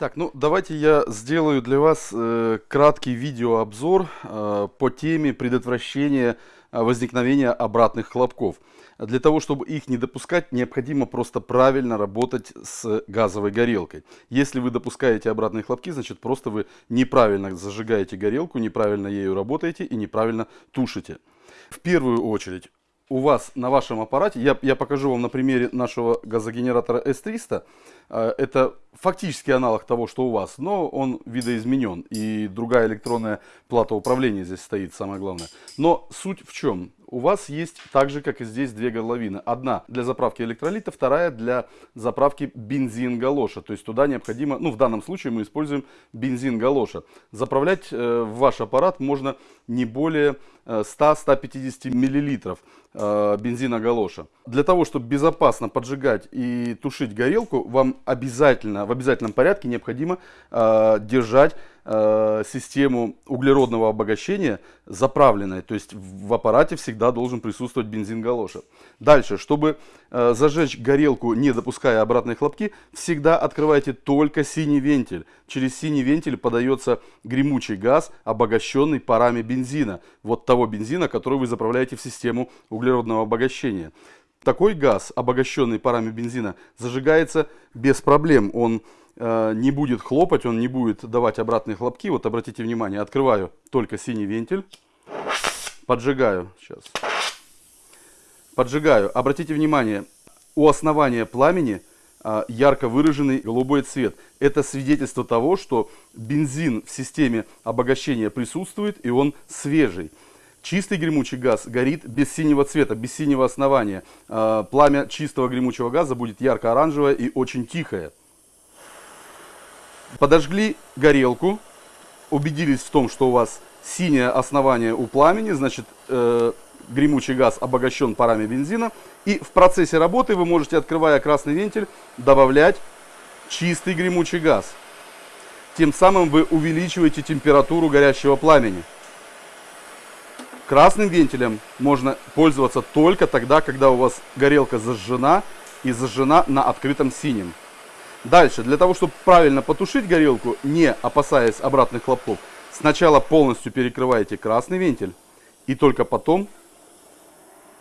Так, ну давайте я сделаю для вас э, краткий видеообзор э, по теме предотвращения э, возникновения обратных хлопков. Для того, чтобы их не допускать, необходимо просто правильно работать с газовой горелкой. Если вы допускаете обратные хлопки, значит просто вы неправильно зажигаете горелку, неправильно ею работаете и неправильно тушите. В первую очередь у вас на вашем аппарате, я, я покажу вам на примере нашего газогенератора S300, э, это фактически аналог того, что у вас, но он видоизменен, и другая электронная плата управления здесь стоит, самое главное. Но суть в чем? у вас есть так же, как и здесь, две горловины. Одна для заправки электролита, вторая для заправки бензин-галоша. То есть туда необходимо, ну в данном случае мы используем бензин-галоша. Заправлять э, ваш аппарат можно не более 100-150 э, миллилитров э, бензина галоша. Для того, чтобы безопасно поджигать и тушить горелку, вам обязательно, в обязательном порядке необходимо э, держать Э, систему углеродного обогащения заправленной. То есть в аппарате всегда должен присутствовать бензин галоша. Дальше, чтобы э, зажечь горелку, не допуская обратные хлопки, всегда открывайте только синий вентиль. Через синий вентиль подается гремучий газ, обогащенный парами бензина. Вот того бензина, который вы заправляете в систему углеродного обогащения. Такой газ, обогащенный парами бензина, зажигается без проблем. Он не будет хлопать, он не будет давать обратные хлопки. Вот обратите внимание, открываю только синий вентиль, поджигаю, сейчас, поджигаю. Обратите внимание, у основания пламени э, ярко выраженный голубой цвет. Это свидетельство того, что бензин в системе обогащения присутствует и он свежий. Чистый гремучий газ горит без синего цвета, без синего основания. Э, пламя чистого гремучего газа будет ярко-оранжевое и очень тихое. Подожгли горелку, убедились в том, что у вас синее основание у пламени, значит э, гремучий газ обогащен парами бензина. И в процессе работы вы можете, открывая красный вентиль, добавлять чистый гремучий газ. Тем самым вы увеличиваете температуру горящего пламени. Красным вентилем можно пользоваться только тогда, когда у вас горелка зажжена и зажжена на открытом синем. Дальше, для того, чтобы правильно потушить горелку, не опасаясь обратных хлопков, сначала полностью перекрываете красный вентиль и только потом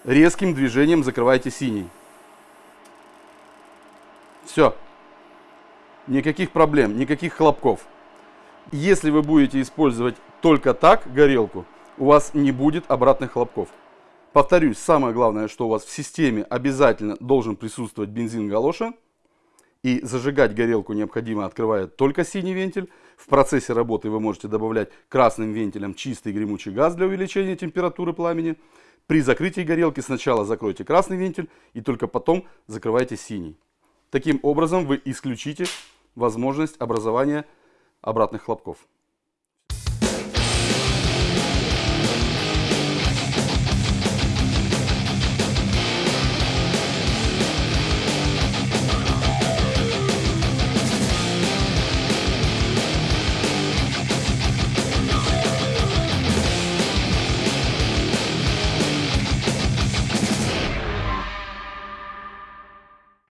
резким движением закрываете синий. Все. Никаких проблем, никаких хлопков. Если вы будете использовать только так горелку, у вас не будет обратных хлопков. Повторюсь, самое главное, что у вас в системе обязательно должен присутствовать бензин галоша. И зажигать горелку необходимо, открывая только синий вентиль. В процессе работы вы можете добавлять красным вентилем чистый гремучий газ для увеличения температуры пламени. При закрытии горелки сначала закройте красный вентиль и только потом закрывайте синий. Таким образом вы исключите возможность образования обратных хлопков.